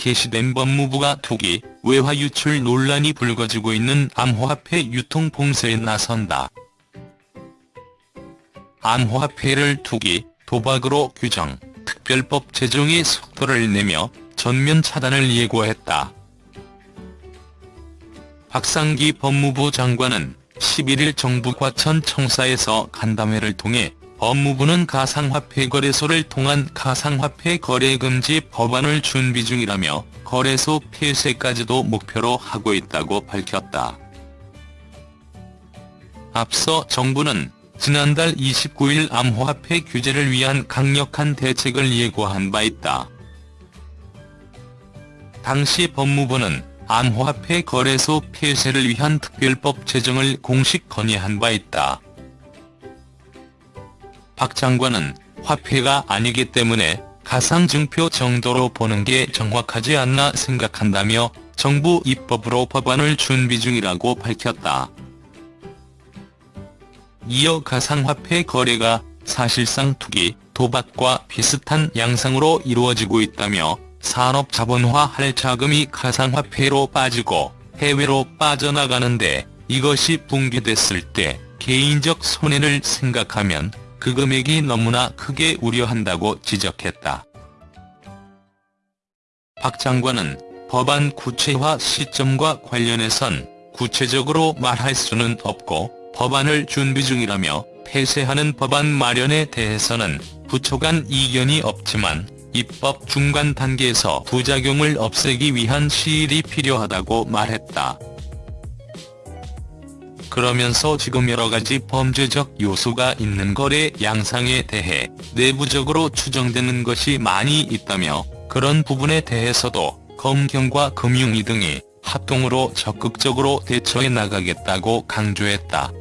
게시된 법무부가 투기, 외화 유출 논란이 불거지고 있는 암호화폐 유통 봉쇄에 나선다. 암호화폐를 투기, 도박으로 규정, 특별법 제정에 속도를 내며 전면 차단을 예고했다. 박상기 법무부 장관은 11일 정부 과천청사에서 간담회를 통해 법무부는 가상화폐 거래소를 통한 가상화폐 거래 금지 법안을 준비 중이라며 거래소 폐쇄까지도 목표로 하고 있다고 밝혔다. 앞서 정부는 지난달 29일 암호화폐 규제를 위한 강력한 대책을 예고한 바 있다. 당시 법무부는 암호화폐 거래소 폐쇄를 위한 특별법 제정을 공식 건의한 바 있다. 박 장관은 화폐가 아니기 때문에 가상증표 정도로 보는 게 정확하지 않나 생각한다며 정부 입법으로 법안을 준비 중이라고 밝혔다. 이어 가상화폐 거래가 사실상 투기, 도박과 비슷한 양상으로 이루어지고 있다며 산업 자본화 할 자금이 가상화폐로 빠지고 해외로 빠져나가는데 이것이 붕괴됐을 때 개인적 손해를 생각하면 그 금액이 너무나 크게 우려한다고 지적했다. 박 장관은 법안 구체화 시점과 관련해선 구체적으로 말할 수는 없고 법안을 준비 중이라며 폐쇄하는 법안 마련에 대해서는 부처 간 이견이 없지만 입법 중간 단계에서 부작용을 없애기 위한 시일이 필요하다고 말했다. 그러면서 지금 여러가지 범죄적 요소가 있는 거래 양상에 대해 내부적으로 추정되는 것이 많이 있다며 그런 부분에 대해서도 검경과 금융위 등이 합동으로 적극적으로 대처해 나가겠다고 강조했다.